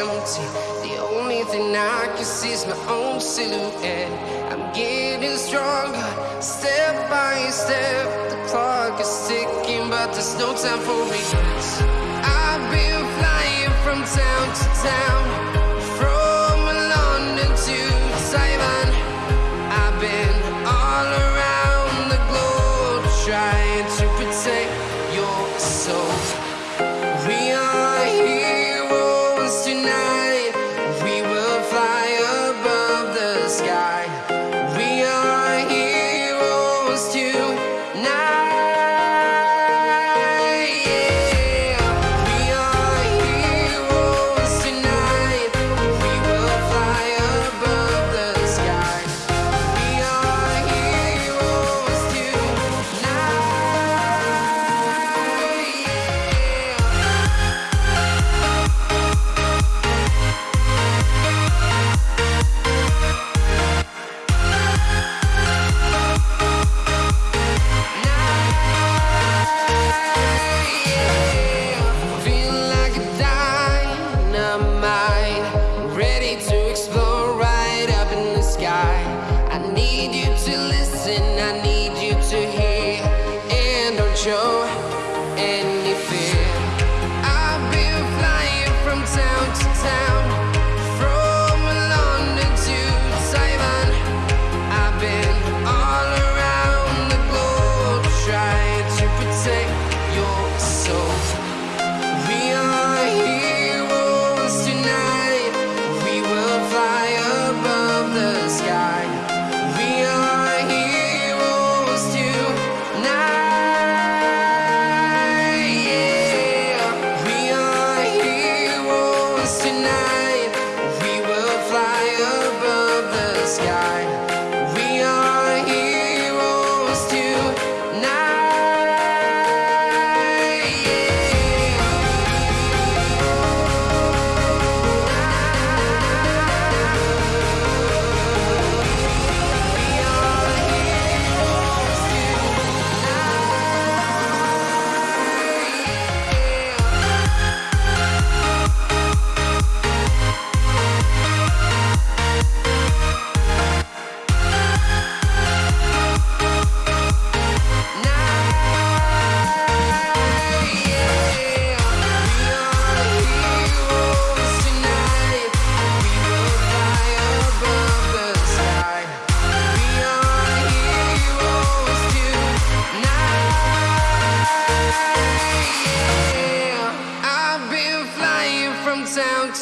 empty. The only thing I can see is my own silhouette. I'm getting stronger, step by step. The clock is ticking, but there's no time for me. I need sky.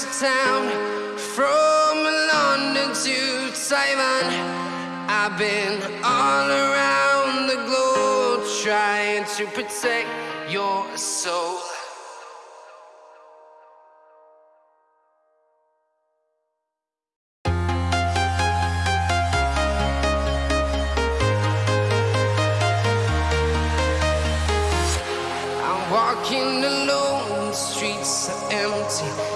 to town, from London to Taiwan. I've been all around the globe trying to protect your soul. walking alone, the streets are empty.